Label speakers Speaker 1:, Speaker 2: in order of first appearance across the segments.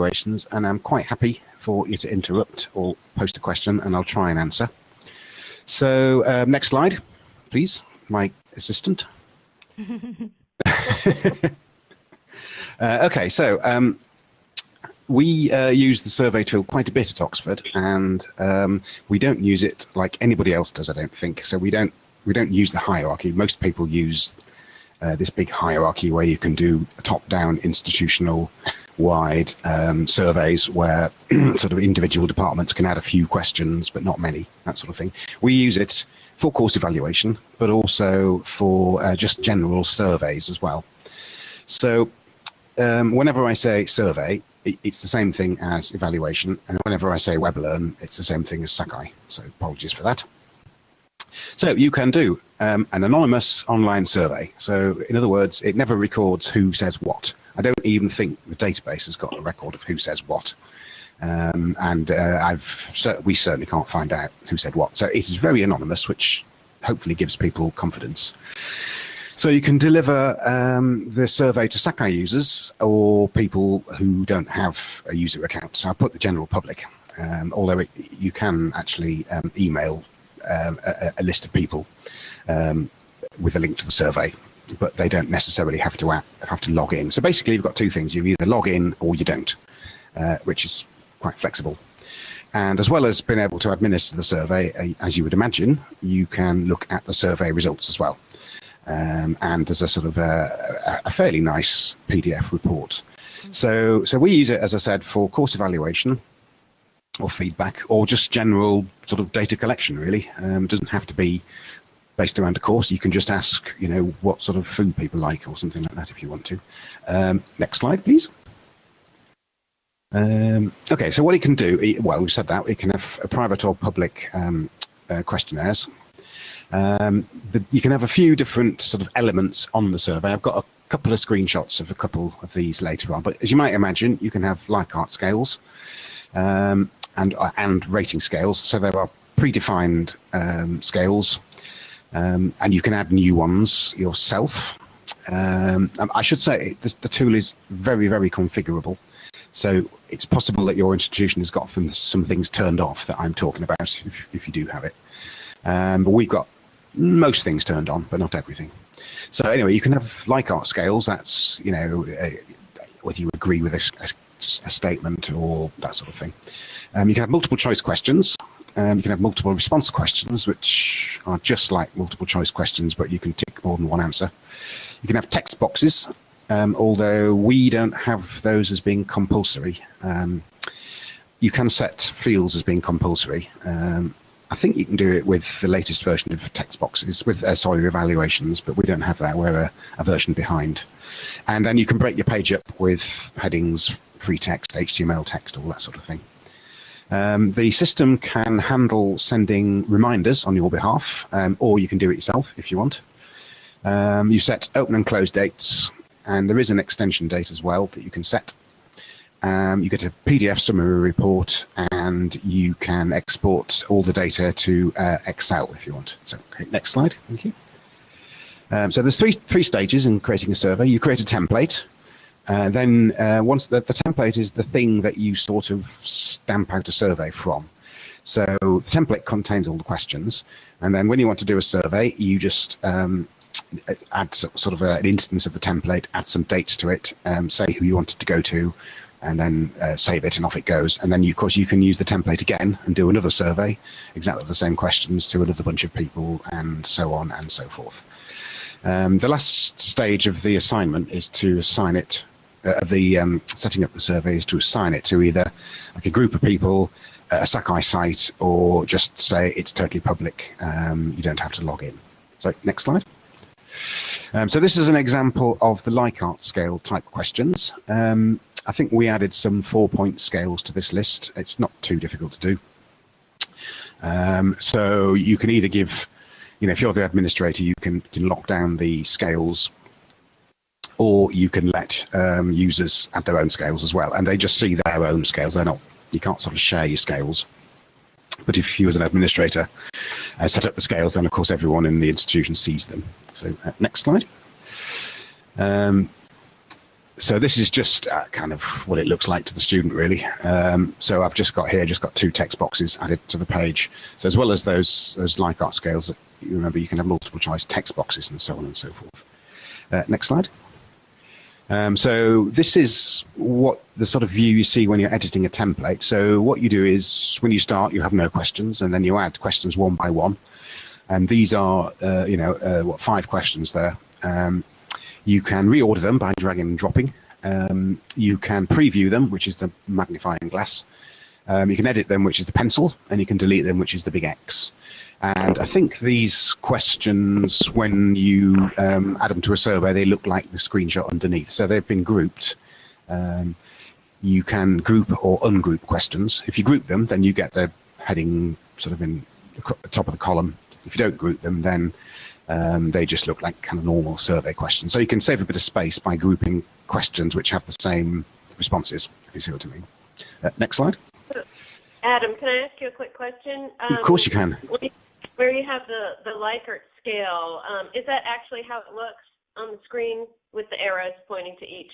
Speaker 1: evaluations, and I'm quite happy for you to interrupt or post a question, and I'll try and answer. So um, next slide, please, my assistant. uh, okay, so um, we uh, use the survey tool quite a bit at Oxford, and um, we don't use it like anybody else does. I don't think so. We don't we don't use the hierarchy. Most people use uh, this big hierarchy where you can do top-down institutional wide um, surveys where sort of individual departments can add a few questions but not many that sort of thing. We use it for course evaluation but also for uh, just general surveys as well. So um, whenever I say survey it's the same thing as evaluation and whenever I say WebLearn it's the same thing as Sakai. So apologies for that so you can do um, an anonymous online survey. So in other words, it never records who says what. I don't even think the database has got a record of who says what. Um, and uh, I've we certainly can't find out who said what. So it is very anonymous, which hopefully gives people confidence. So you can deliver um, the survey to Sakai users or people who don't have a user account. So I put the general public, um, although it, you can actually um, email um, a, a, list of people um, with a link to the survey, but they don't necessarily have to have to log in. So basically, you've got two things: you either log in or you don't, uh, which is quite flexible. And as well as being able to administer the survey, as you would imagine, you can look at the survey results as well. Um, and there's a sort of a, a, fairly nice PDF report. So, so we use it, as I said, for course evaluation or feedback or just general sort of data collection really. Um, it doesn't have to be based around a course. You can just ask you know what sort of food people like or something like that if you want to. Um, next slide please. Um, okay so what it can do well we said that it can have a private or public um, uh, questionnaires. Um, the, you can have a few different sort of elements on the survey. I've got a couple of screenshots of a couple of these later on but as you might imagine you can have Likert scales. Um, and, uh, and rating scales. So there are predefined um, scales, um, and you can add new ones yourself. Um, I should say the tool is very, very configurable. So it's possible that your institution has got some, some things turned off that I'm talking about if, if you do have it. Um, but we've got most things turned on, but not everything. So anyway, you can have Likert scales. That's, you know, uh, whether you agree with a, a, a statement or that sort of thing. Um, you can have multiple choice questions. Um, you can have multiple response questions, which are just like multiple choice questions, but you can tick more than one answer. You can have text boxes, um, although we don't have those as being compulsory. Um, you can set fields as being compulsory. Um, I think you can do it with the latest version of text boxes, with uh, sorry, evaluations, but we don't have that. We're a, a version behind. And then you can break your page up with headings, free text, HTML text, all that sort of thing. Um, the system can handle sending reminders on your behalf, um, or you can do it yourself if you want. Um, you set open and close dates, and there is an extension date as well that you can set. Um, you get a PDF summary report, and you can export all the data to uh, Excel if you want. So, okay, next slide. Thank you. Um, so there's three three stages in creating a survey. You create a template, uh, then uh, once the, the template is the thing that you sort of stamp out a survey from. So the template contains all the questions, and then when you want to do a survey, you just um, add sort of a, an instance of the template, add some dates to it, um, say who you wanted to go to, and then uh, save it, and off it goes. And then, you, of course, you can use the template again and do another survey, exactly the same questions to another bunch of people, and so on and so forth. Um, the last stage of the assignment is to assign it uh, the um, setting up the survey is to assign it to either like a group of people, a Sakai site, or just say it's totally public. Um, you don't have to log in. So next slide. Um, so this is an example of the Likert scale type questions. Um, I think we added some four-point scales to this list. It's not too difficult to do. Um, so you can either give, you know, if you're the administrator, you can, can lock down the scales or you can let um, users add their own scales as well, and they just see their own scales. They're not, you can't sort of share your scales. But if you as an administrator uh, set up the scales, then of course everyone in the institution sees them. So uh, next slide. Um, so this is just uh, kind of what it looks like to the student, really. Um, so I've just got here, just got two text boxes added to the page. So as well as those those like Likert scales, you remember you can have multiple choice text boxes and so on and so forth. Uh, next slide. Um, so this is what the sort of view you see when you're editing a template. So what you do is when you start, you have no questions, and then you add questions one by one. And these are, uh, you know, uh, what five questions there. Um, you can reorder them by dragging and dropping. Um, you can preview them, which is the magnifying glass. Um, you can edit them, which is the pencil, and you can delete them, which is the big X. And I think these questions, when you um, add them to a survey, they look like the screenshot underneath. So they've been grouped. Um, you can group or ungroup questions. If you group them, then you get the heading sort of in the top of the column. If you don't group them, then um, they just look like kind of normal survey questions. So you can save a bit of space by grouping questions which have the same responses, if you see what I mean. Uh, next slide.
Speaker 2: Adam, can I ask you a quick question?
Speaker 1: Um, of course you can.
Speaker 2: Where you have the, the Likert scale, um, is that actually how it looks on the screen with the arrows pointing to each?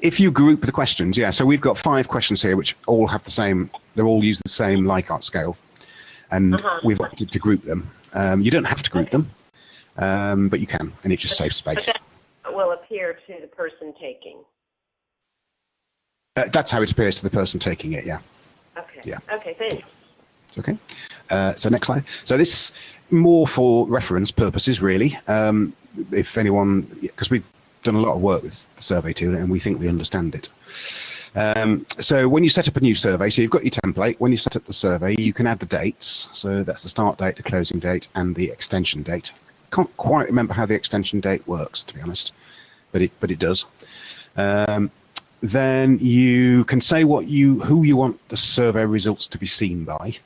Speaker 1: If you group the questions, yeah. So we've got five questions here which all have the same, they're all use the same Likert scale. And uh -huh. we've opted to group them. Um, you don't have to group okay. them, um, but you can, and it just saves space.
Speaker 2: But will appear to the person taking.
Speaker 1: Uh, that's how it appears to the person taking it, yeah.
Speaker 2: Okay. Yeah. Okay, thanks.
Speaker 1: Okay. Uh, so next slide. So this more for reference purposes, really. Um, if anyone, because we've done a lot of work with the survey tool and we think we understand it. Um, so when you set up a new survey, so you've got your template, when you set up the survey, you can add the dates. So that's the start date, the closing date, and the extension date. Can't quite remember how the extension date works, to be honest, but it, but it does. Um, then you can say what you who you want the survey results to be seen by.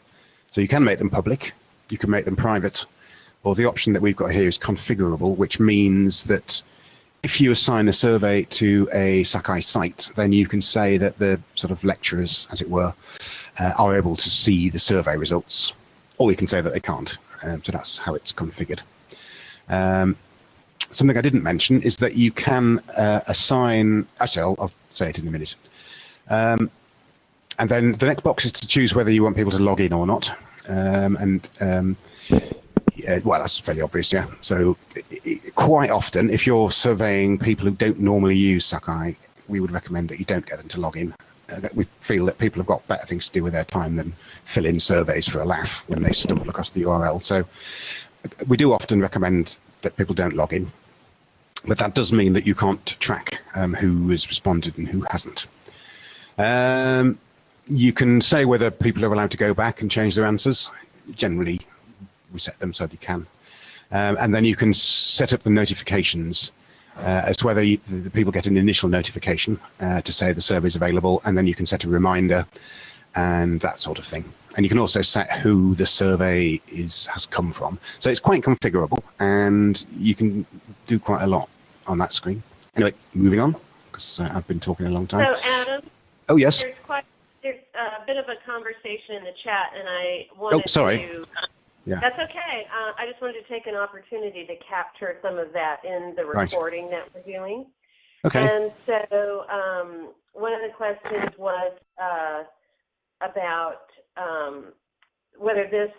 Speaker 1: So you can make them public, you can make them private, or the option that we've got here is configurable, which means that if you assign a survey to a Sakai site, then you can say that the sort of lecturers, as it were, uh, are able to see the survey results, or you can say that they can't. Um, so that's how it's configured. Um, something I didn't mention is that you can uh, assign, actually I'll, I'll, say it in a minute. Um, and then the next box is to choose whether you want people to log in or not. Um, and um, yeah, well, that's fairly obvious, yeah. So it, quite often, if you're surveying people who don't normally use Sakai, we would recommend that you don't get them to log in. Uh, we feel that people have got better things to do with their time than fill in surveys for a laugh when they stumble across the URL. So we do often recommend that people don't log in, but that does mean that you can't track um, who has responded and who hasn't. Um, you can say whether people are allowed to go back and change their answers. Generally, we set them so they can. Um, and then you can set up the notifications uh, as to whether you, the people get an initial notification uh, to say the survey is available, and then you can set a reminder and that sort of thing. And you can also set who the survey is has come from. So it's quite configurable, and you can do quite a lot on that screen. Anyway, moving on, because uh, I've been talking a long time.
Speaker 2: So, Adam.
Speaker 1: Oh yes.
Speaker 2: There's quite there's a bit of a conversation in the chat, and I wanted
Speaker 1: oh, sorry.
Speaker 2: to. yeah. That's okay. Uh, I just wanted to take an opportunity to capture some of that in the recording right. that we're doing.
Speaker 1: Okay.
Speaker 2: And so um, one of the questions was uh, about um, whether this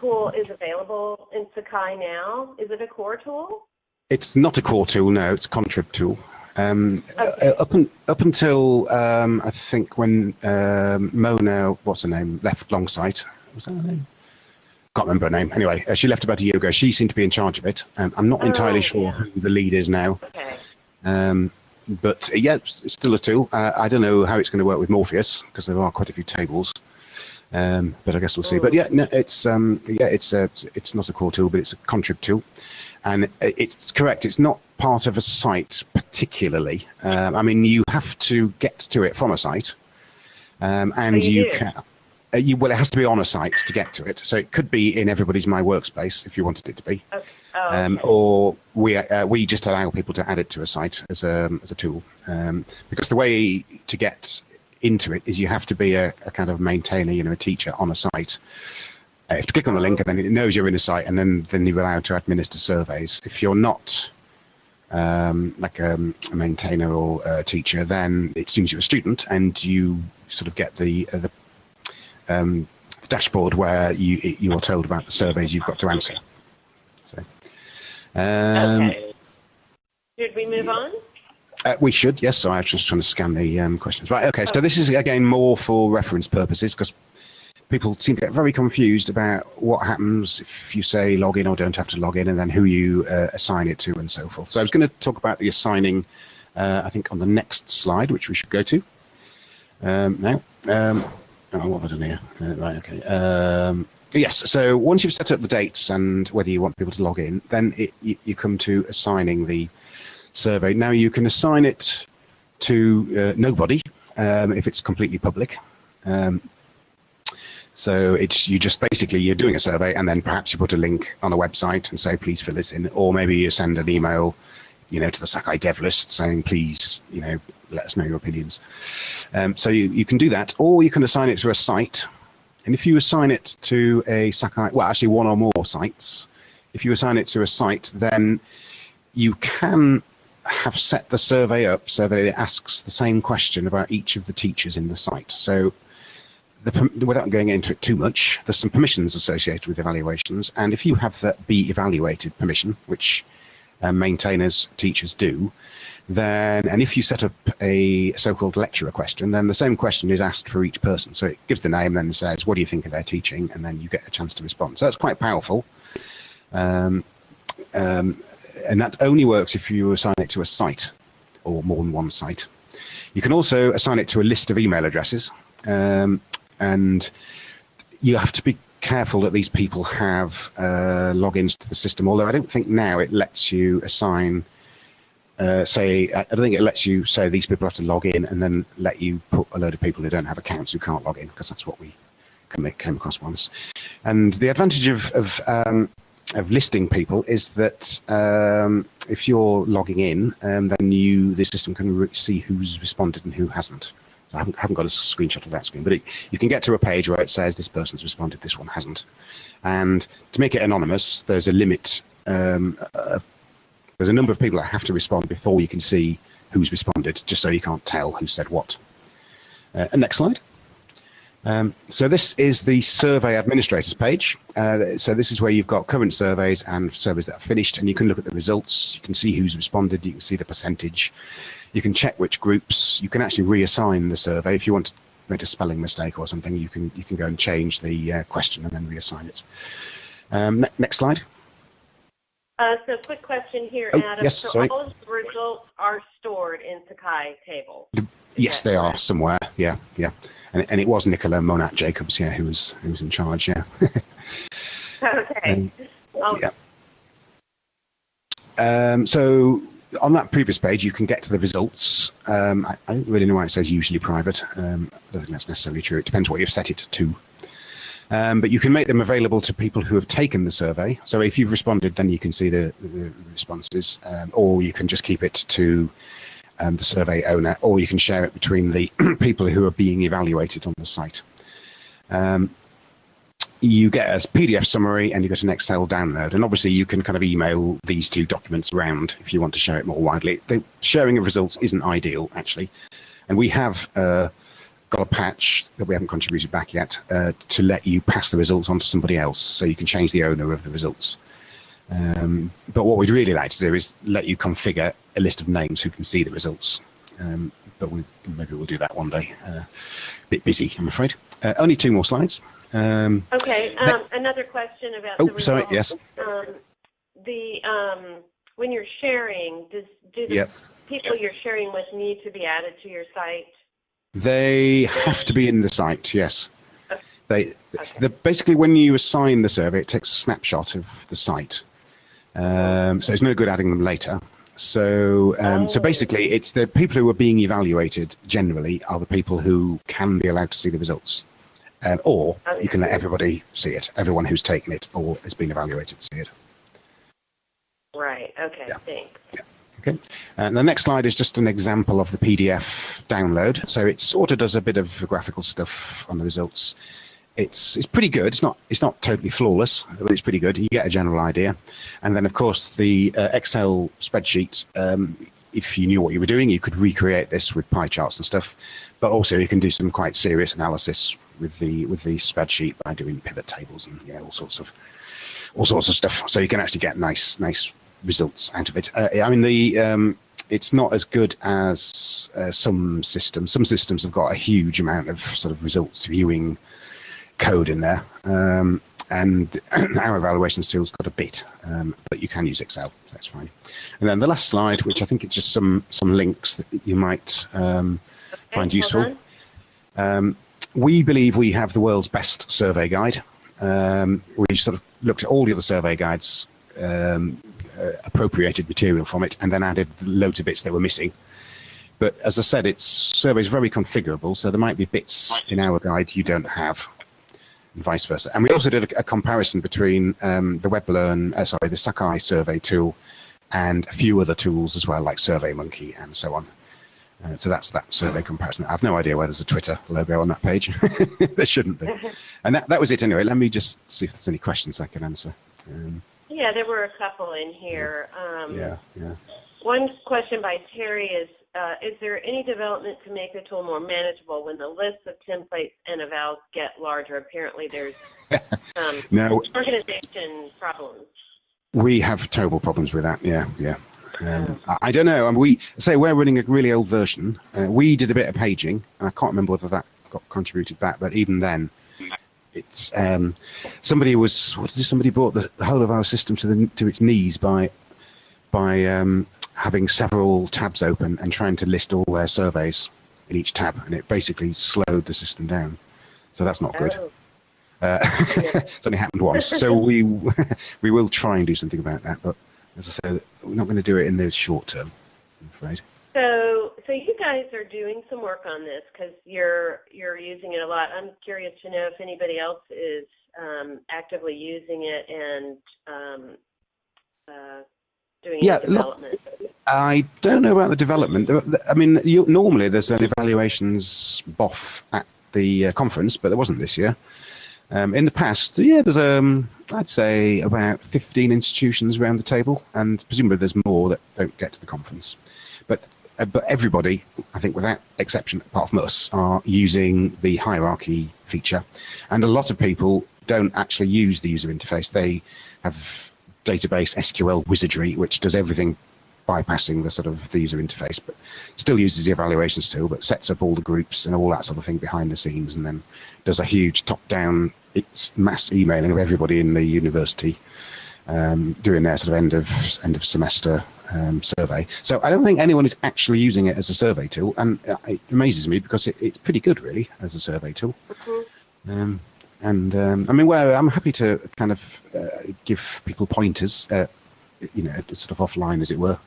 Speaker 2: tool is available in Sakai now. Is it a core tool?
Speaker 1: It's not a core tool, no. It's a contrib tool. Um, okay. uh, up, un, up until um, I think when um, Mona, what's her name, left Longsight. Was that her name? Can't remember her name. Anyway, uh, she left about a year ago. She seemed to be in charge of it. Um, I'm not oh, entirely sure yeah. who the lead is now.
Speaker 2: Okay.
Speaker 1: But uh, yeah, it's still a tool. Uh, I don't know how it's going to work with Morpheus because there are quite a few tables. Um, but I guess we'll see. But yeah, no, it's um, yeah, it's a, it's not a core tool, but it's a contrib tool, and it's correct. It's not part of a site particularly. Um, I mean, you have to get to it from a site, um, and
Speaker 2: oh, you,
Speaker 1: you can. Uh, you, well, it has to be on a site to get to it. So it could be in everybody's My Workspace if you wanted it to be,
Speaker 2: okay. Oh,
Speaker 1: um,
Speaker 2: okay.
Speaker 1: or we uh, we just allow people to add it to a site as a as a tool. Um, because the way to get into it is you have to be a, a kind of maintainer, you know, a teacher on a site. Uh, you click on the link and then it knows you're in a site and then, then you're allowed to administer surveys. If you're not um, like a, a, maintainer or a teacher, then it seems you're a student and you sort of get the, uh, the um, dashboard where you you are told about the surveys you've got to answer. So,
Speaker 2: um, okay. Should we move on?
Speaker 1: Uh, we should, yes. So I was just trying to scan the um, questions. Right, okay. So this is again more for reference purposes because people seem to get very confused about what happens if you say log in or don't have to log in and then who you uh, assign it to and so forth. So I was going to talk about the assigning, uh, I think, on the next slide, which we should go to um, now. Um, oh, what have I done here? Uh, right, okay. Um, yes, so once you've set up the dates and whether you want people to log in, then it, you, you, come to assigning the survey. Now you can assign it to uh, nobody um, if it's completely public. Um, so it's you just basically you're doing a survey and then perhaps you put a link on a website and say please fill this in, or maybe you send an email, you know, to the Sakai dev list saying please, you know, let us know your opinions. Um, so you, you can do that, or you can assign it to a site. And if you assign it to a Sakai, well, actually one or more sites, if you assign it to a site, then you can have set the survey up so that it asks the same question about each of the teachers in the site. So the, without going into it too much, there's some permissions associated with evaluations, and if you have that be evaluated permission, which uh, maintainers, teachers do, then, and if you set up a so-called lecturer question, then the same question is asked for each person. So it gives the name, then says, what do you think of their teaching? And then you get a chance to respond. So that's quite powerful. Um, um, and that only works if you assign it to a site or more than one site. You can also assign it to a list of email addresses. Um, and you have to be careful that these people have uh, logins to the system. Although I don't think now it lets you assign, uh, say, I think it lets you say these people have to log in and then let you put a load of people who don't have accounts who can't log in because that's what we came across once. And the advantage of of, um, of listing people is that um, if you're logging in, um, then you the system can see who's responded and who hasn't. So I haven't, haven't, got a screenshot of that screen, but it, you can get to a page where it says this person's responded, this one hasn't. And to make it anonymous, there's a limit. Um, uh, there's a number of people that have to respond before you can see who's responded, just so you can't tell who said what. Uh, next slide. Um, so this is the survey administrators page. Uh, so this is where you've got current surveys and surveys that are finished, and you can look at the results. You can see who's responded. You can see the percentage. You can check which groups. You can actually reassign the survey if you want to make a spelling mistake or something. You can you can go and change the uh, question and then reassign it. Um, ne next slide.
Speaker 2: Uh, so, quick question here,
Speaker 1: oh,
Speaker 2: Adam.
Speaker 1: Yes,
Speaker 2: so
Speaker 1: sorry.
Speaker 2: all of the results are stored in Sakai tables.
Speaker 1: Yes, they are somewhere. Yeah, yeah. And, and it was Nicola Monat Jacobs, yeah, who was who was in charge. Yeah.
Speaker 2: okay. Um,
Speaker 1: oh. Yeah. Um, so on that previous page, you can get to the results. Um, I, I, don't really know why it says usually private. Um, I don't think that's necessarily true. It depends what you've set it to. Um, but you can make them available to people who have taken the survey. So if you've responded, then you can see the, the responses, um, or you can just keep it to um, the survey owner, or you can share it between the people who are being evaluated on the site. Um, you get a PDF summary and you get an Excel download. And obviously, you can kind of email these two documents around if you want to share it more widely. The sharing of results isn't ideal, actually. And we have uh, got a patch that we haven't contributed back yet uh, to let you pass the results on to somebody else. So you can change the owner of the results. Um, but what we'd really like to do is let you configure a list of names who can see the results. Um, but we, maybe we'll do that one day. Uh, bit busy, I'm afraid. Uh, only two more slides. Um,
Speaker 2: okay. Um, another question about.
Speaker 1: Oh,
Speaker 2: the results.
Speaker 1: sorry. Yes.
Speaker 2: Um, the um, when you're sharing, does do the
Speaker 1: yep.
Speaker 2: people you're sharing with need to be added to your site?
Speaker 1: They have to be in the site. Yes. They okay. the, basically when you assign the survey, it takes a snapshot of the site. Um, so it's no good adding them later. So, um, oh. so basically, it's the people who are being evaluated generally are the people who can be allowed to see the results. Um, or okay. you can let everybody see it, everyone who's taken it or has been evaluated see it.
Speaker 2: Right, okay,
Speaker 1: yeah.
Speaker 2: thanks.
Speaker 1: Yeah. Okay, and the next slide is just an example of the PDF download. So it sort of does a bit of graphical stuff on the results. it's it's pretty good. It's not it's not totally flawless, but it's pretty good. You get a general idea, and then of course the uh, Excel spreadsheet. Um, if you knew what you were doing, you could recreate this with pie charts and stuff. But also, you can do some quite serious analysis with the with the spreadsheet by doing pivot tables and yeah, all sorts of all sorts of stuff. So you can actually get nice nice results out of it. Uh, I mean, the um, it's not as good as uh, some systems. Some systems have got a huge amount of sort of results viewing code in there. Um, and our evaluations tool's got a bit, um, but you can use Excel, so that's fine. And then the last slide, which I think is just some some links that you might um, find useful. Um, we believe we have the world's best survey guide. Um, we sort of looked at all the other survey guides, um, uh, appropriated material from it, and then added loads of bits that were missing. But as I said, its surveys very configurable, so there might be bits in our guide you don't have and vice versa. And we also did a, a comparison between um, the WebLearn, uh, sorry, the Sakai survey tool and a few other tools as well, like SurveyMonkey and so on. Uh, so that's that survey comparison. I have no idea why there's a Twitter logo on that page. there shouldn't be. And that, that was it anyway. Let me just see if there's any questions I can answer. Um,
Speaker 2: yeah, there were a couple in here.
Speaker 1: Um, yeah, yeah.
Speaker 2: One question by Terry is uh, is there any development to make the tool more manageable when the list of templates and evals get larger? Apparently, there's um,
Speaker 1: no
Speaker 2: organization problems.
Speaker 1: We have terrible problems with that. Yeah, yeah. Um, I, I don't know. I mean, we say we're running a really old version. Uh, we did a bit of paging, and I can't remember whether that got contributed back. But even then, it's um, somebody was what did somebody brought the, the, whole of our system to the to its knees by by um, having several tabs open and trying to list all their surveys in each tab, and it basically slowed the system down. So that's not good. Oh. Uh, it's only happened once, so we we will try and do something about that. But as I said, we're not going to do it in the short term. I'm afraid.
Speaker 2: So, guys are doing some work on this because you're you're using it a lot. I'm curious to know if anybody else is um, actively using it and um, uh, doing yeah, development?
Speaker 1: I don't know about the development. I mean, you, normally there's an evaluations BOF at the uh, conference, but there wasn't this year. Um, in the past, yeah, there's um, I'd say about 15 institutions around the table, and presumably there's more that don't get to the conference. But Uh, but everybody, I think, without exception, apart from us, are using the hierarchy feature, and a lot of people don't actually use the user interface. They have database SQL wizardry, which does everything bypassing the sort of the user interface, but still uses the evaluations tool, but sets up all the groups and all that sort of thing behind the scenes, and then does a huge top-down mass emailing of everybody in the university um, doing their sort of end of end of semester um, survey. So I don't think anyone is actually using it as a survey tool, and it amazes me because it, it's pretty good, really, as a survey tool. Mm-hmm. Um, and um, I mean, well, I'm happy to kind of uh, give people pointers, uh, you know, sort of offline, as it were,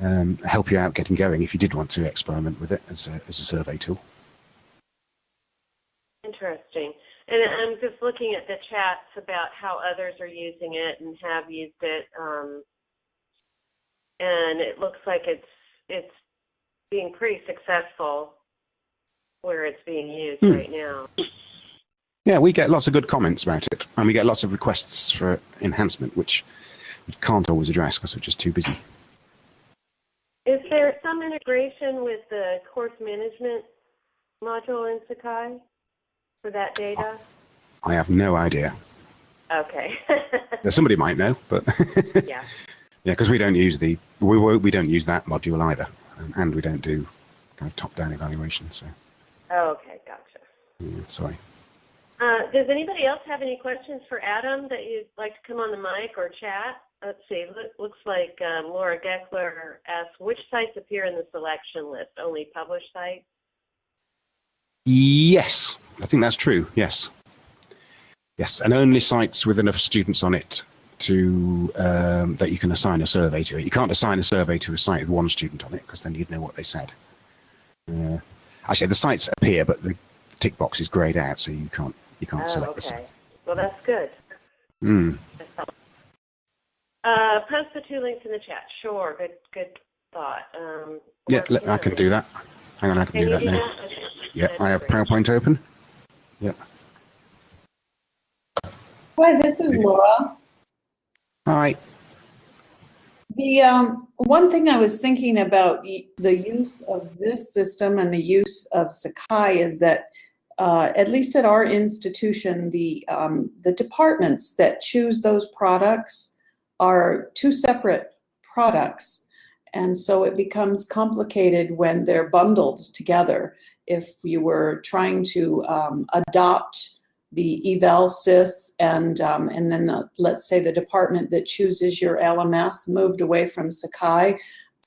Speaker 1: um, help you out getting going if you did want to experiment with it as a, as a survey tool.
Speaker 2: Interesting. And I'm just looking at the chats about how others are using it and have used it, um, and it looks like it's it's being pretty successful where it's being used hmm. right now.
Speaker 1: Yeah, we get lots of good comments about it, and we get lots of requests for enhancement, which we can't always address because we're just too busy.
Speaker 2: Is there some integration with the course management module in Sakai for that data?
Speaker 1: I have no idea.
Speaker 2: Okay.
Speaker 1: Somebody might know, but
Speaker 2: yeah,
Speaker 1: yeah, because we don't use the we we don't use that module either, and we don't do kind of top-down evaluation. So.
Speaker 2: Oh, okay, gotcha.
Speaker 1: Yeah, sorry.
Speaker 2: Uh, does anybody else have any questions for Adam that you'd like to come on the mic or chat? Let's see. Look, looks like um, Laura Geckler asked, which sites appear in the selection list? Only published sites?
Speaker 1: Yes, I think that's true. Yes. Yes, and only sites with enough students on it to um, that you can assign a survey to it. You can't assign a survey to a site with one student on it because then you'd know what they said. Uh, actually, the sites appear, but the tick box is grayed out, so you can't you can't oh, select okay. the site.
Speaker 2: Well, that's good.
Speaker 1: Mm.
Speaker 2: Uh, post the two links in the chat. Sure, good good thought. Um,
Speaker 1: yeah, I can do that. Hang on, I can, can do that
Speaker 2: do
Speaker 1: now.
Speaker 2: That? Okay.
Speaker 1: Yeah, I have PowerPoint open. Yeah.
Speaker 3: Hi, this is Laura.
Speaker 1: Hi.
Speaker 3: The um, one thing I was thinking about the use of this system and the use of Sakai is that, uh, at least at our institution, the um, the departments that choose those products are two separate products, and so it becomes complicated when they're bundled together. If you were trying to um, adopt the eval sys and um, and then the, let's say the department that chooses your LMS moved away from Sakai,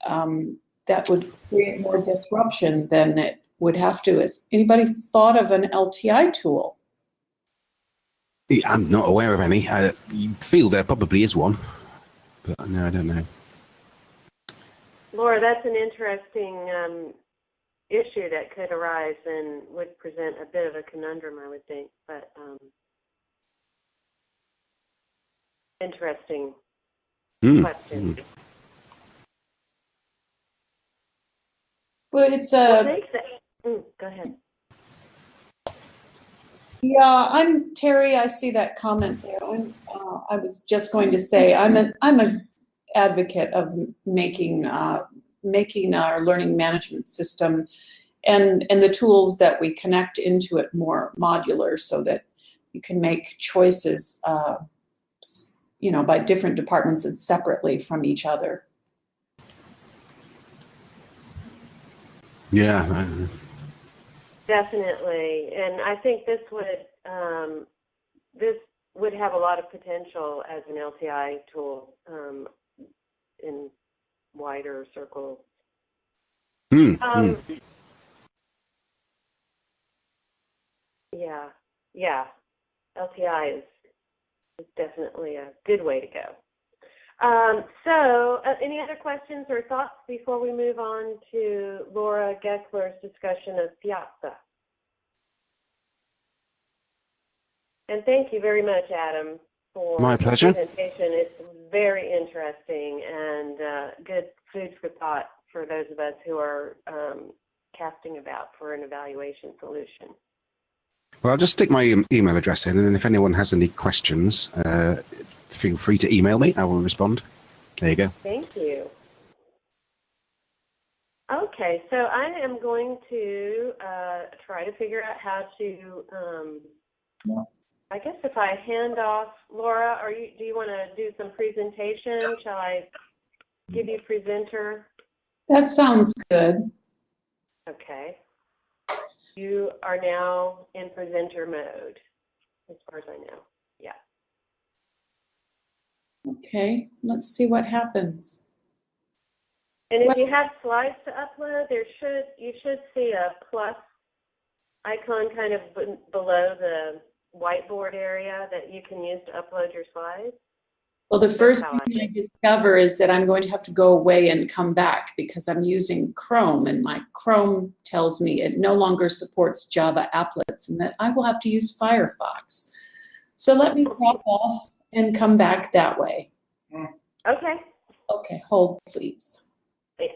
Speaker 3: um, that would create more disruption than it would have to. Has anybody thought of an LTI tool?
Speaker 1: I'm not aware of any. I feel there probably is one, but no, I don't know.
Speaker 2: Laura, that's an interesting um, issue that could arise and would present a bit of a conundrum, I would think. But um, interesting
Speaker 1: Hmm.
Speaker 2: question.
Speaker 3: Well, it's a
Speaker 2: thanks. Mm, go ahead.
Speaker 3: yeah. I'm Terry. I see that comment there. I'm, uh, I was just going to say I'm a I'm a advocate of making uh, making our learning management system and and the tools that we connect into it more modular so that you can make choices uh, you know by different departments and separately from each other
Speaker 1: Yeah.
Speaker 2: Definitely, and I think this would um, this would have a lot of potential as an LTI tool um, in wider circles.
Speaker 1: Hmm. hmm.
Speaker 2: Um, yeah, yeah, LTI is, is definitely a good way to go. Um, so, uh, any other questions or thoughts before we move on to Laura Geckler's discussion of Piazza? And thank you very much, Adam, for
Speaker 1: My pleasure.
Speaker 2: the presentation. It's very interesting and uh, good food for thought for those of us who are um, casting about for an evaluation solution.
Speaker 1: Well, I'll just stick my em- email address in, and if anyone has any questions, uh, feel free to email me. I will respond. There you go.
Speaker 2: Thank you. Okay, so I am going to uh, try to figure out how to. Um,
Speaker 3: Yeah.
Speaker 2: I guess if I hand off, Laura, are you? Do you want to do some presentation? Shall I give you presenter?
Speaker 3: that sounds good
Speaker 2: Okay. You are now in presenter mode, as far as I know. Yeah.
Speaker 3: okay let's see what happens
Speaker 2: And if you have slides to upload, there should you should see a plus icon kind of below the whiteboard area that you can use to upload your slides.
Speaker 3: Well, the first
Speaker 2: how I
Speaker 3: thing I discover is that I'm going to have to go away and come back because I'm using Chrome and my Chrome tells me it no longer supports Java applets and that I will have to use Firefox. So let me drop off and come back that way. Mm.
Speaker 2: Okay.
Speaker 3: Okay, hold please.
Speaker 2: Yeah.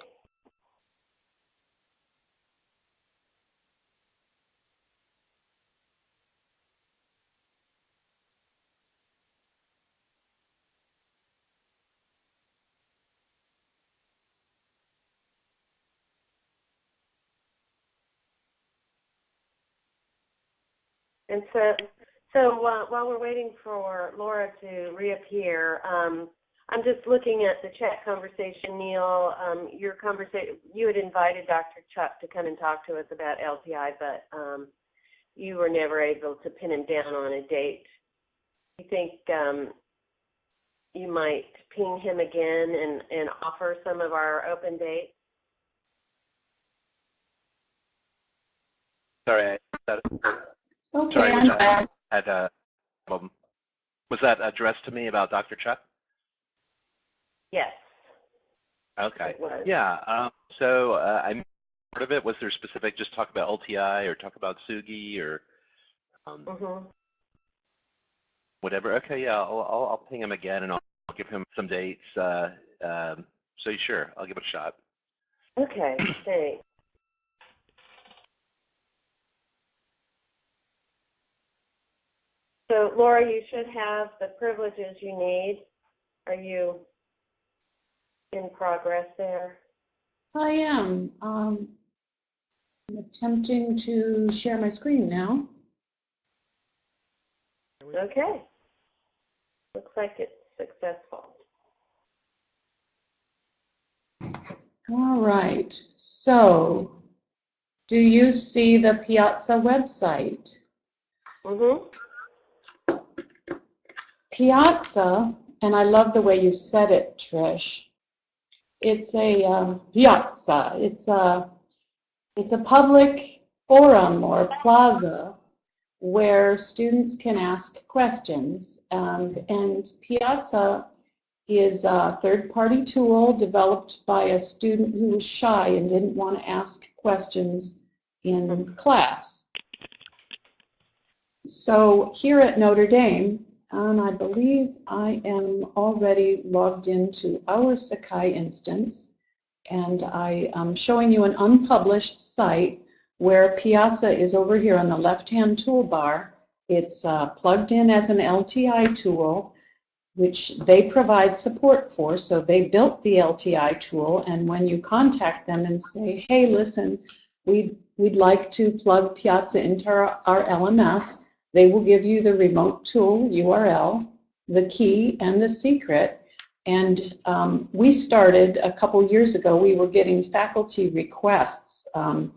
Speaker 2: And so, so uh, while we're waiting for Laura to reappear, um, I'm just looking at the chat conversation, Neil. Um, your conversation, you had invited Dr. Chuck to come and talk to us about LTI, but um, you were never able to pin him down on a date. You think um, you might ping him again and, and offer some of our open dates?
Speaker 4: Sorry, I
Speaker 3: Okay,
Speaker 4: sorry,
Speaker 3: I'm
Speaker 4: was that,
Speaker 3: back.
Speaker 4: had, uh, um, was that addressed to me about Dr. Chuck?
Speaker 2: Yes.
Speaker 4: Okay.
Speaker 2: It was.
Speaker 4: Yeah. Um, so uh, I part of it was there specific just talk about LTI or talk about Tsugi or um,
Speaker 2: hmm
Speaker 4: whatever. Okay. Yeah. I'll, I'll I'll ping him again and I'll give him some dates. Uh, um, so sure, I'll give it a shot.
Speaker 2: Okay, thanks. So Laura, you should have the privileges you need. Are you in progress there?
Speaker 3: I am. Um, I'm attempting to share my screen now.
Speaker 2: Okay. Looks like it's successful.
Speaker 3: All right. So, do you see the Piazza website?
Speaker 2: Mm-hmm.
Speaker 3: Piazza, and I love the way you said it, Trish. It's a um, piazza. It's a it's a public forum or plaza where students can ask questions. Um, and Piazza is a third-party tool developed by a student who was shy and didn't want to ask questions in class. So here at Notre Dame, and I believe I am already logged into our Sakai instance, and I am showing you an unpublished site where Piazza is over here on the left-hand toolbar. It's uh, plugged in as an LTI tool, which they provide support for. So they built the LTI tool, and when you contact them and say, hey, listen, we'd, we'd like to plug Piazza into our, our LMS, they will give you the remote tool URL, the key, and the secret. And um, we started a couple years ago, we were getting faculty requests um,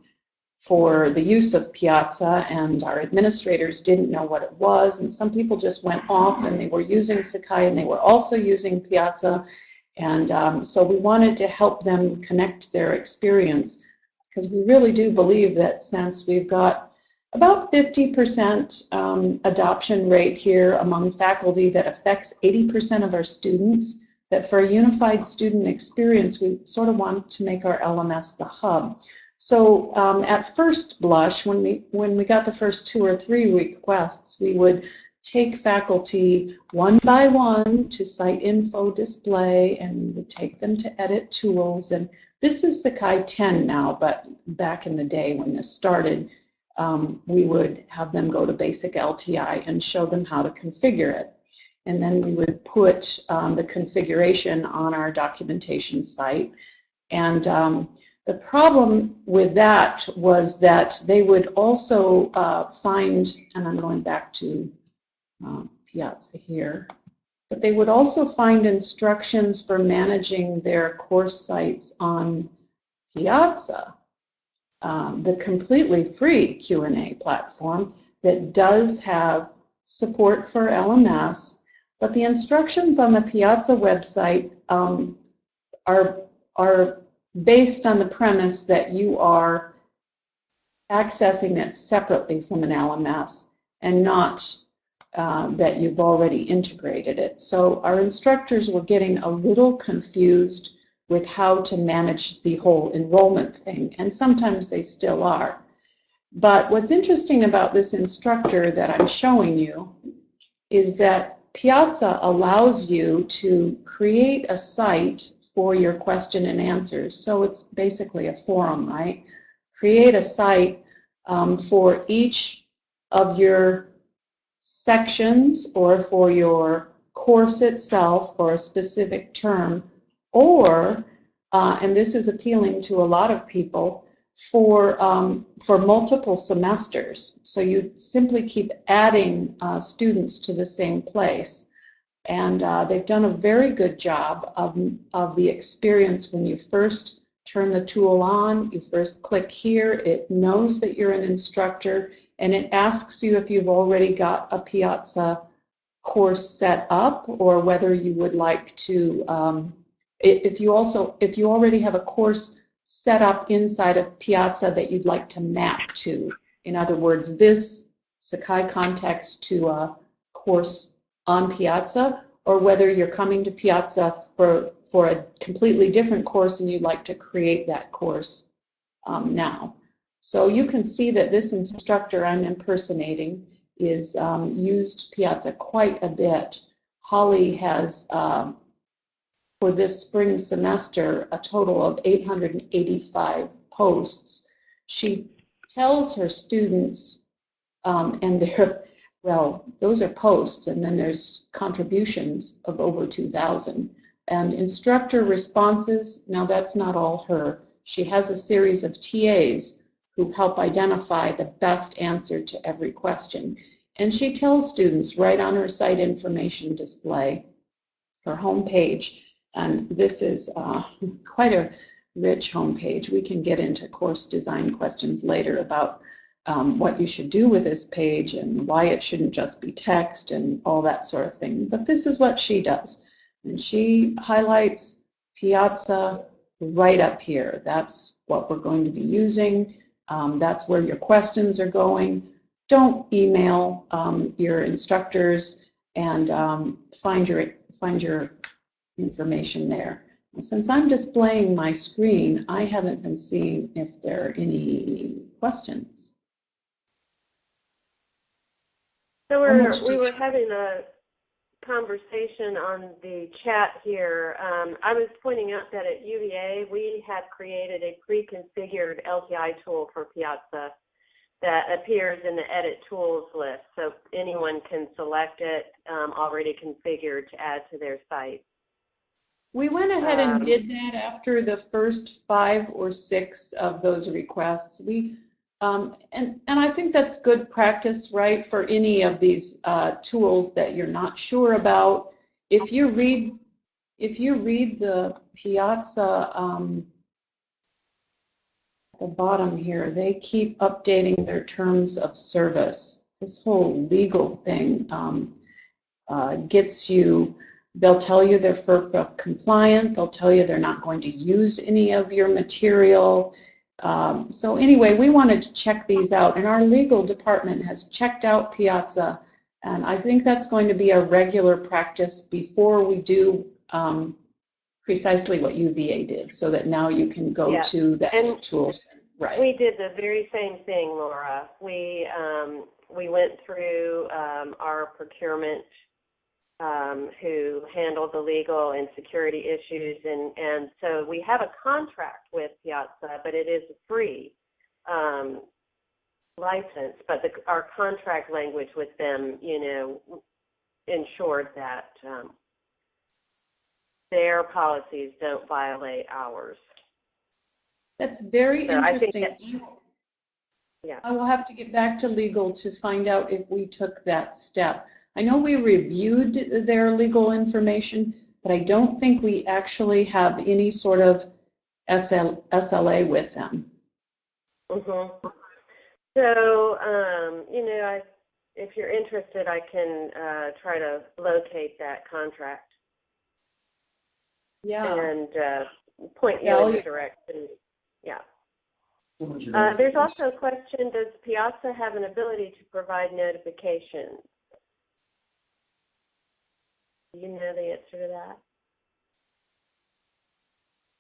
Speaker 3: for the use of Piazza, and our administrators didn't know what it was. And some people just went off and they were using Sakai and they were also using Piazza. And um, so we wanted to help them connect their experience because we really do believe that since we've got about 50% um, adoption rate here among faculty that affects 80% of our students, that for a unified student experience, we sort of want to make our LMS the hub. So um, at first blush, when we, when we got the first two or three requests, we would take faculty one by one to site info display and we would take them to edit tools. And this is Sakai 10 now, but back in the day when this started, um, we would have them go to basic LTI and show them how to configure it. And then we would put um, the configuration on our documentation site. And um, the problem with that was that they would also uh, find, and I'm going back to uh, Piazza here, but they would also find instructions for managing their course sites on Piazza um, the completely free Q&A platform that does have support for LMS, but the instructions on the Piazza website um, are, are based on the premise that you are accessing it separately from an LMS and not uh, that you've already integrated it. So our instructors were getting a little confused with how to manage the whole enrollment thing, and sometimes they still are. But what's interesting about this instructor that I'm showing you is that Piazza allows you to create a site for your question and answers. So it's basically a forum, right? Create a site um, for each of your sections or for your course itself for a specific term or, uh, and this is appealing to a lot of people, for, um, for multiple semesters. So you simply keep adding uh, students to the same place. And uh, they've done a very good job of, of the experience when you first turn the tool on, you first click here, it knows that you're an instructor, and it asks you if you've already got a Piazza course set up or whether you would like to um, if you also, if you already have a course set up inside of Piazza that you'd like to map to, in other words, this Sakai context to a course on Piazza, or whether you're coming to Piazza for, for a completely different course and you'd like to create that course um, now. So you can see that this instructor I'm impersonating is um, used Piazza quite a bit. Holly has um, for this spring semester a total of 885 posts. She tells her students, um, and they're Well, those are posts, and then there's contributions of over 2,000. And instructor responses, now that's not all her. She has a series of TAs who help identify the best answer to every question. And she tells students right on her site information display, her homepage, and this is uh, quite a rich homepage. We can get into course design questions later about um, what you should do with this page and why it shouldn't just be text and all that sort of thing. But this is what she does. And she highlights Piazza right up here. That's what we're going to be using. Um, that's where your questions are going. Don't email um, your instructors and um, find your find your information there. Since I'm displaying my screen, I haven't been seeing if there are any questions.
Speaker 2: So we're, we were having a conversation on the chat here. Um, I was pointing out that at UVA, we have created a pre-configured LTI tool for Piazza that appears in the edit tools list. So anyone can select it um, already configured to add to their site.
Speaker 3: We went ahead and
Speaker 2: Um,
Speaker 3: did that after the first five or six of those requests. We, um, and, and I think that's good practice, right, for any of these uh, tools that you're not sure about. If you read, if you read the Piazza, um, at the bottom here, they keep updating their terms of service. This whole legal thing um, uh, gets you They'll tell you they're FERPA compliant. They'll tell you they're not going to use any of your material. Um, so anyway, we wanted to check these out, and our legal department has checked out Piazza, and I think that's going to be a regular practice before we do um, precisely what UVA did, so that now you can go
Speaker 2: Yeah.
Speaker 3: to the
Speaker 2: And
Speaker 3: tools. Right.
Speaker 2: We did the very same thing, Laura. We um, we went through um, our procurement, um, who handle the legal and security issues, and and so we have a contract with Piazza, but it is a free um, license. But the, our contract language with them, you know, ensured that um, their policies don't violate ours.
Speaker 3: That's very
Speaker 2: So I think
Speaker 3: interesting.
Speaker 2: Yeah.
Speaker 3: I will have to get back to legal to find out if we took that step. I know we reviewed their legal information, but I don't think we actually have any sort of SL, SLA with them.
Speaker 2: hmm So, um, you know, I, if you're interested, I can uh, try to locate that contract
Speaker 3: Yeah.
Speaker 2: and uh, point you
Speaker 3: Yeah, I'll-
Speaker 2: in the direction. Yeah. Uh, there's also a question: Does Piazza have an ability to provide notifications? Do you know the answer to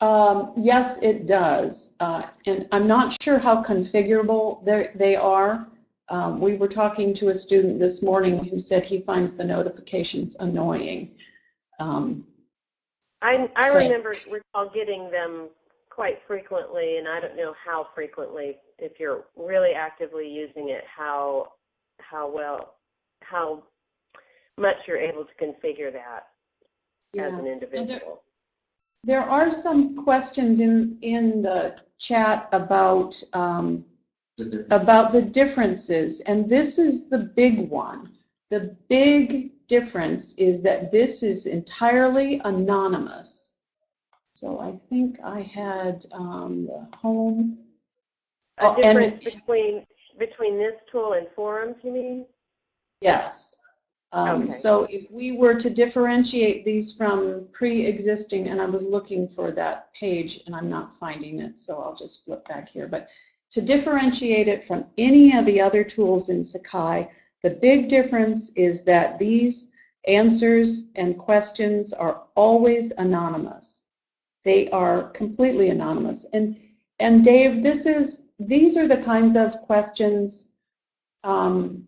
Speaker 2: that?
Speaker 3: Um, yes, it does. Uh, and I'm not sure how configurable they are. Um, we were talking to a student this morning who said he finds the notifications annoying. Um,
Speaker 2: I, I
Speaker 3: So-
Speaker 2: remember recall getting them quite frequently, and I don't know how frequently. If you're really actively using it, how how well how much you're able to configure that as an
Speaker 3: And there-
Speaker 2: individual.
Speaker 3: There are some questions in, in the chat about, um, about the differences, and this is the big one. The big difference is that this is entirely anonymous. So I think I had um, the home.
Speaker 2: A
Speaker 3: Oh, and-
Speaker 2: difference between between this tool and forums, you mean?
Speaker 3: Yes. Um,
Speaker 2: Okay.
Speaker 3: So if we were to differentiate these from pre-existing, and I was looking for that page and I'm not finding it, so I'll just flip back here. But to differentiate it from any of the other tools in Sakai, the big difference is that these answers and questions are always anonymous. They are completely anonymous. And and Dave, this is these are the kinds of questions. Um,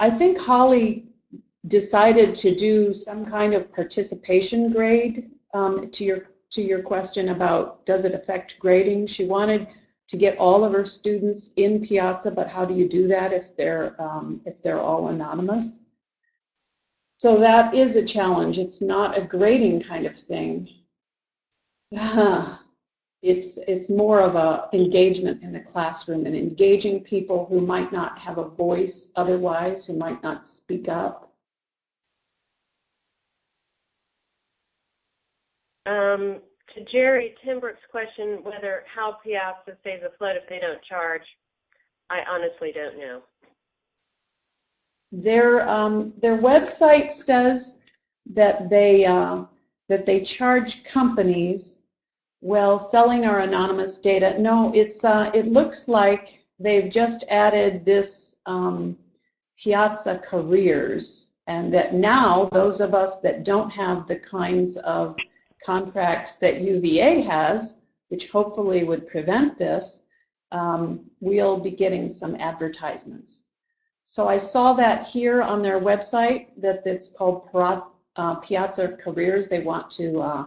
Speaker 3: I think Holly decided to do some kind of participation grade um, to your to your question about does it affect grading. She wanted to get all of her students in Piazza, but how do you do that if they're um, if they're all anonymous? So that is a challenge. It's not a grading kind of thing. it's it's more of a engagement in the classroom and engaging people who might not have a voice otherwise, who might not speak up.
Speaker 2: Um, to Jerry Timbrook's question, whether how Piazza stays afloat if they don't charge, I honestly don't know.
Speaker 3: Their um, their website says that they uh, that they charge companies well, selling our anonymous data. No, it's uh, it looks like they've just added this um, Piazza Careers, and that now those of us that don't have the kinds of contracts that UVA has, which hopefully would prevent this, um, we'll be getting some advertisements. So I saw that here on their website that it's called uh, Piazza Careers. They want to uh,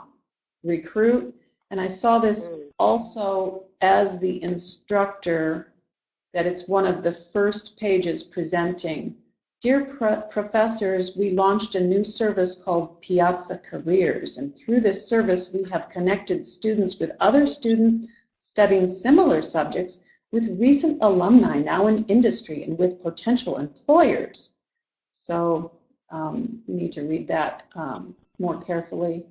Speaker 3: recruit. And I saw this mm. also as the instructor, that it's one of the first pages presenting. Dear pro professors, we launched a new service called Piazza Careers, and through this service, we have connected students with other students studying similar subjects with recent alumni now in industry and with potential employers. So um, you need to read that um, more carefully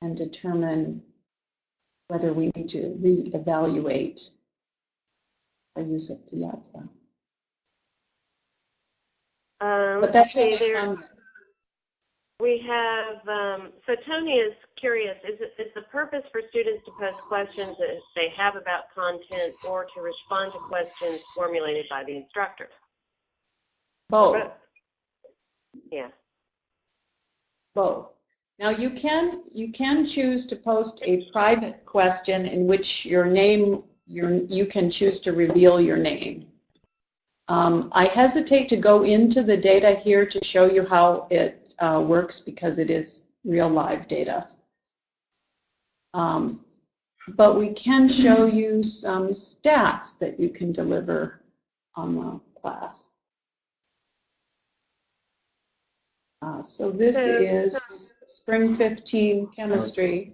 Speaker 3: and determine whether we need to reevaluate our use of Piazza.
Speaker 2: Um,
Speaker 3: but that's
Speaker 2: okay, there, we have, um, so Tony is curious, is, it, is the purpose for students to post questions that they have about content or to respond to questions formulated by the instructor?
Speaker 3: Both.
Speaker 2: Yeah.
Speaker 3: Both. Now you can you can choose to post a private question in which your name your you can choose to reveal your name. Um, I hesitate to go into the data here to show you how it uh, works because it is real live data. Um, but we can show you some stats that you can deliver on the class. Uh, so this is spring 15 chemistry.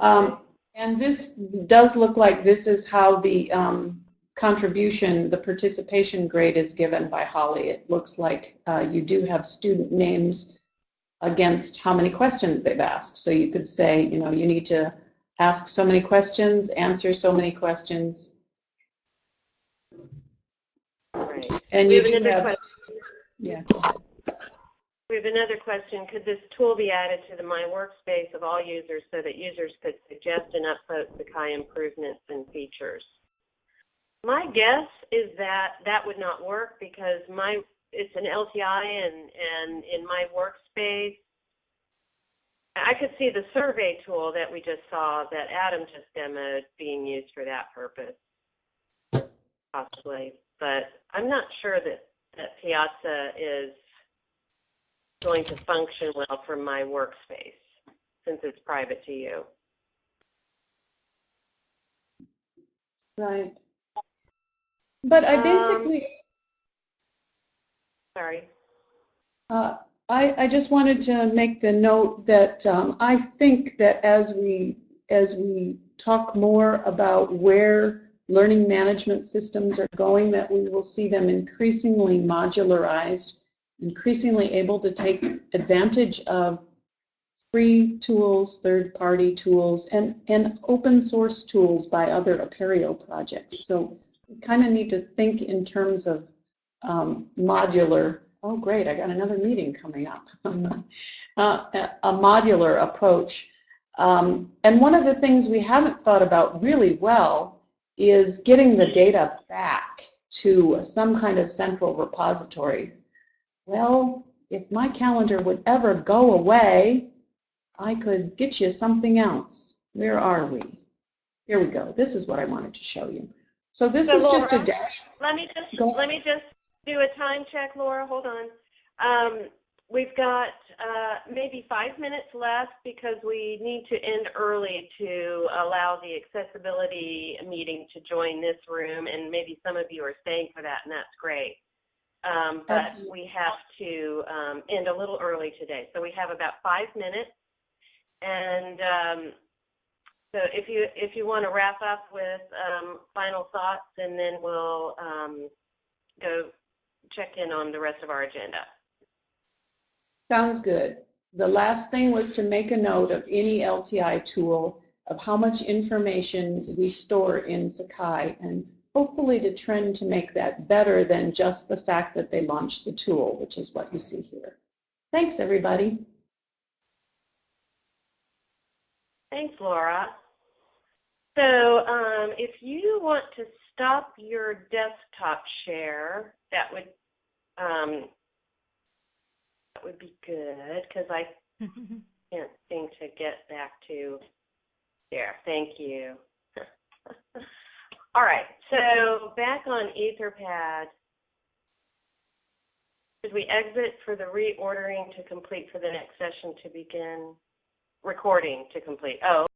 Speaker 3: Um, and this does look like this is how the um, contribution, the participation grade is given by Holly. It looks like uh, you do have student names against how many questions they've asked. So you could say, you know, you need to ask so many questions, answer so many questions, And
Speaker 2: We
Speaker 3: you
Speaker 2: have another
Speaker 3: have,
Speaker 2: question.
Speaker 3: yeah,
Speaker 2: We have another question. Could this tool be added to the My Workspace of all users so that users could suggest and upvote Sakai improvements and features? My guess is that that would not work because my it's an LTI and and in my workspace I could see the survey tool that we just saw that Adam just demoed being used for that purpose, possibly but I'm not sure that, that Piazza is going to function well from my workspace since it's private to you.
Speaker 3: right. But I
Speaker 2: Um,
Speaker 3: basically,
Speaker 2: Sorry.
Speaker 3: uh, I, I just wanted to make the note that um, I think that as we as we talk more about where learning management systems are going, that we will see them increasingly modularized, increasingly able to take advantage of free tools, third-party tools, and, and open source tools by other Apereo projects. So we kind of need to think in terms of um, modular, oh great, I got another meeting coming up, uh, a modular approach. Um, and one of the things we haven't thought about really well is getting the data back to some kind of central repository. Well, if my calendar would ever go away, I could get you something else. Where are we? Here we go. This is what I wanted to show you. So this
Speaker 2: so
Speaker 3: is
Speaker 2: Laura,
Speaker 3: just a dash.
Speaker 2: Let me just go. let me just do a time check, Laura. Hold on. Um, we've got uh, maybe five minutes left because we need to end early to allow the accessibility meeting to join this room, and maybe some of you are staying for that, and that's great. Um, but
Speaker 3: Absolutely.
Speaker 2: we have to um, end a little early today, so we have about five minutes. And um, so, if you if you want to wrap up with um, final thoughts, and then we'll um, go check in on the rest of our agenda.
Speaker 3: Sounds good. The last thing was to make a note of any LTI tool of how much information we store in Sakai and hopefully to trend to make that better than just the fact that they launched the tool, which is what you see here. Thanks, everybody.
Speaker 2: Thanks, Laura. So um, if you want to stop your desktop share, that would um, that would be good because I can't seem to get back to there. Thank you. All right, so back on Etherpad. Should we exit for the reordering to complete for the next session to begin? Recording to complete. Oh,